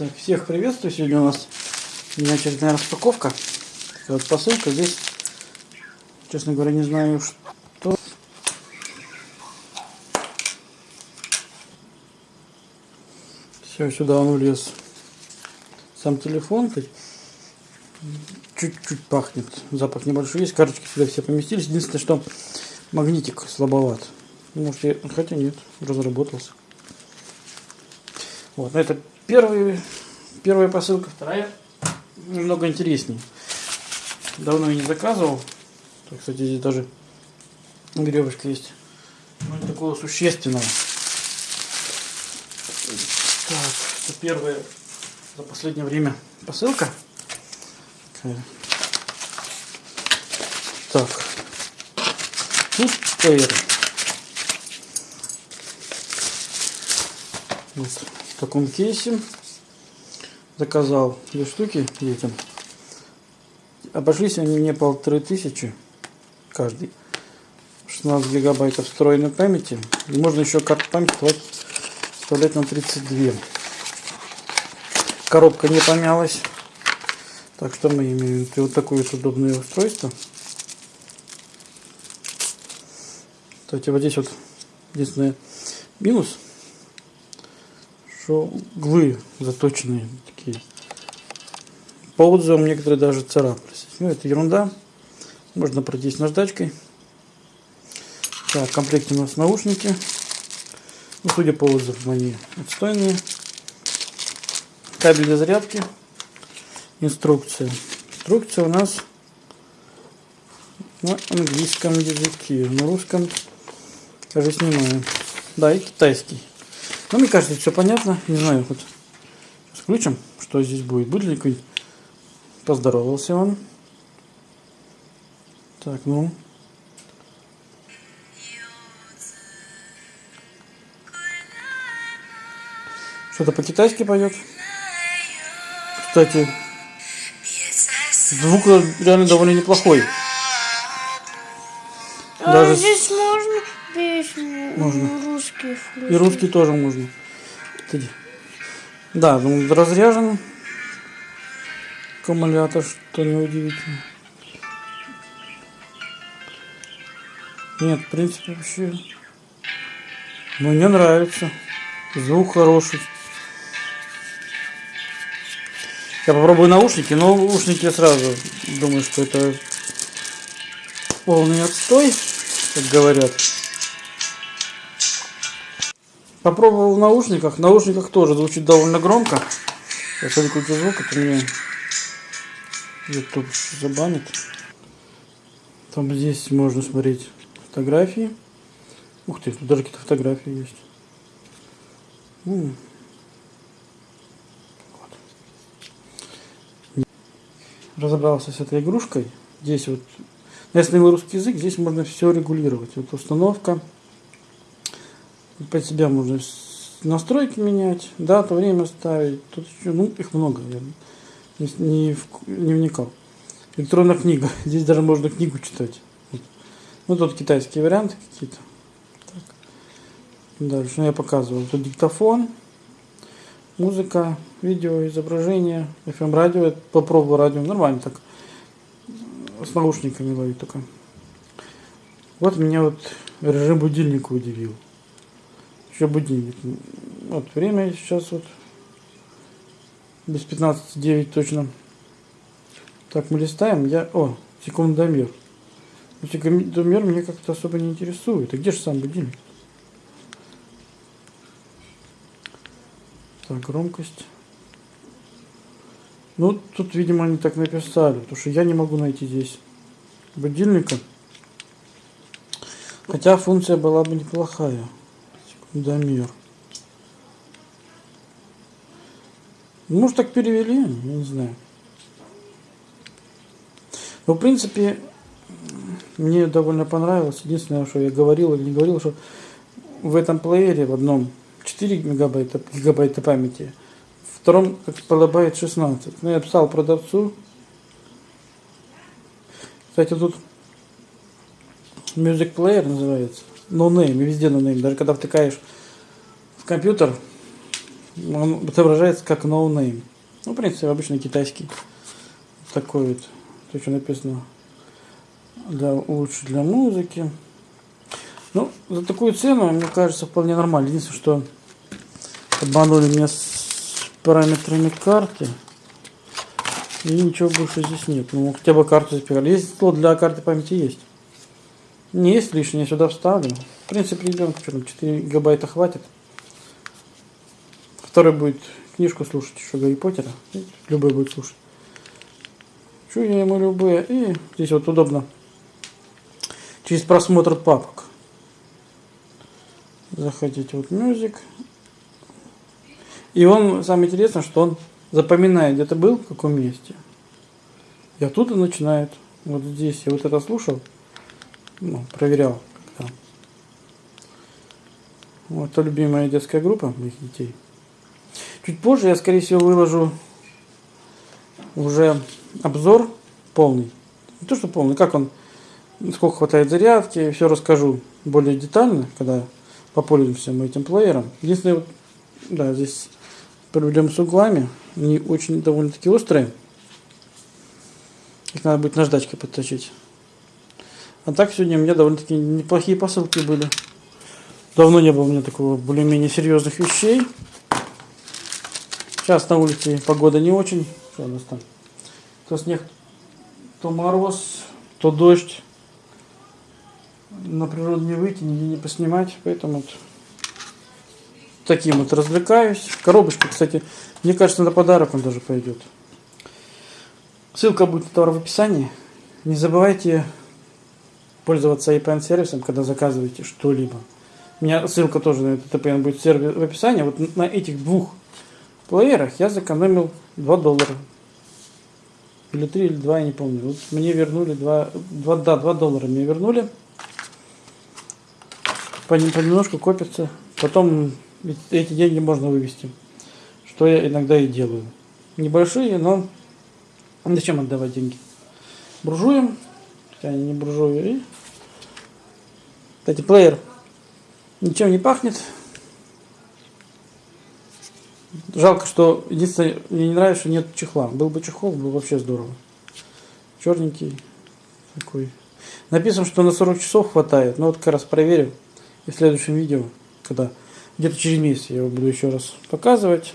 Так, всех приветствую. Сегодня у нас очередная распаковка. Такая вот посылка. Здесь, честно говоря, не знаю, что. Все, сюда он влез. Сам телефон. Чуть-чуть пахнет. Запах небольшой есть. Карточки сюда все поместились. Единственное, что магнитик слабоват. Может, я... хотя нет, разработался. Вот, это первый, первая посылка, вторая немного интереснее. Давно я не заказывал. Так, кстати, здесь даже веревочка есть. Ну, такого существенного. Так, это первая за последнее время посылка. Так. Тут. Вот в таком кейсе. Заказал две штуки детям. Обошлись они мне полторы тысячи каждый. 16 гигабайтов встроенной памяти. И можно еще карту памяти вставлять на 32. Коробка не помялась. Так что мы имеем вот такое вот удобное устройство. Кстати, вот здесь вот единственное минус – что углы заточенные такие. По отзывам некоторые даже царапались. Ну, это ерунда. Можно пройтись наждачкой. Так, в комплекте у нас наушники. Ну, судя по отзывам, они отстойные. Кабель для зарядки. Инструкция. Инструкция у нас на английском языке. На русском, кажется, снимаю. Да, и китайский. Ну, мне кажется, все понятно. Не знаю, вот включим, что здесь будет. Будет ли какой Поздоровался он. Так, ну. Что-то по-китайски поет. Кстати, звук реально довольно неплохой. А Даже... здесь можно песню? Можно включить. И русский тоже можно. Да, он ну, разряжен аккумулятор, что неудивительно. Нет, в принципе, вообще мне нравится. Звук хороший. Я попробую наушники, но наушники я сразу думаю, что это полный отстой, как говорят. Попробовал в наушниках. В наушниках тоже звучит довольно громко. Если выключу звук, это мне YouTube забанит. Там здесь можно смотреть фотографии. Ух ты, тут даже какие-то фотографии есть. Вот. Разобрался с этой игрушкой. Здесь вот, если на русский язык, здесь можно все регулировать. Вот установка под себя можно настройки менять, дату, время ставить. Тут еще, ну, их много, я не, не, не вникал. Электронная книга. Здесь даже можно книгу читать. Вот. Ну, тут китайские варианты какие-то. Дальше ну, я показывал. Тут диктофон, музыка, видео, изображение, FM радио. Попробую радио. Нормально так. С наушниками ловить только. Вот меня вот режим будильника удивил еще будильник. Вот время сейчас вот без 15.9 точно. Так, мы листаем. Я... О, секундомер. Но секундомер мне как-то особо не интересует. А где же сам будильник? Так, громкость. Ну, тут, видимо, они так написали, потому что я не могу найти здесь будильника. Хотя функция была бы неплохая. Дамир. Может так перевели, я не знаю. Но в принципе мне довольно понравилось. Единственное, что я говорил или не говорил, что в этом плеере в одном 4 мегабайта, гигабайта памяти, втором как полабайт 16. Ну, я писал продавцу. Кстати, тут Music Player называется. No name, везде name. Даже когда втыкаешь в компьютер Он отображается как name. Ну, в принципе, обычный китайский. Такой вот. То, что написано для, лучше для музыки. Ну, за такую цену, мне кажется, вполне нормально. Единственное, что обманули меня с параметрами карты. И ничего больше здесь нет. Ну, хотя бы карту запихали. Есть слот для карты памяти есть. Не есть лишнее, сюда вставлю. В принципе, ребенку что там, 4 гигабайта хватит. Второй будет книжку слушать, еще Гарри Поттера. Любой будет слушать. Чу я ему любые. И здесь вот удобно. Через просмотр папок. Заходите вот мюзик. И он, самое интересное, что он запоминает, где ты был, в каком месте. И оттуда начинает. Вот здесь я вот это слушал. Ну, проверял. Когда. Вот это любимая детская группа моих детей. Чуть позже я, скорее всего, выложу уже обзор полный. Не то, что полный, как он, сколько хватает зарядки, все расскажу более детально, когда попользуемся мы этим плеером. Единственное, да, здесь проблем с углами, они очень довольно-таки острые. Их надо будет наждачкой подточить. А так сегодня у меня довольно-таки неплохие посылки были. Давно не было у меня такого более-менее серьезных вещей. Сейчас на улице погода не очень. Что у нас там? То снег, то мороз, то дождь. На природу не выйти, нигде не поснимать. Поэтому вот таким вот развлекаюсь. Коробочка, кстати, мне кажется, на подарок он даже пойдет. Ссылка будет на товар в описании. Не забывайте пользоваться IPN сервисом, когда заказываете что-либо. У меня ссылка тоже на этот IPN будет в описании. Вот на этих двух плеерах я сэкономил 2 доллара. Или 3, или 2, я не помню. Вот мне вернули 2, 2, да, 2 доллара мне вернули. Понем- Понемножку копится. Потом эти деньги можно вывести. Что я иногда и делаю. Небольшие, но зачем отдавать деньги? Буржуем, хотя они не буржуи. И... Кстати, плеер ничем не пахнет. Жалко, что единственное, мне не нравится, что нет чехла. Был бы чехол, было бы вообще здорово. Черненький такой. Написано, что на 40 часов хватает. Но вот как раз проверю. И в следующем видео, когда где-то через месяц я его буду еще раз показывать.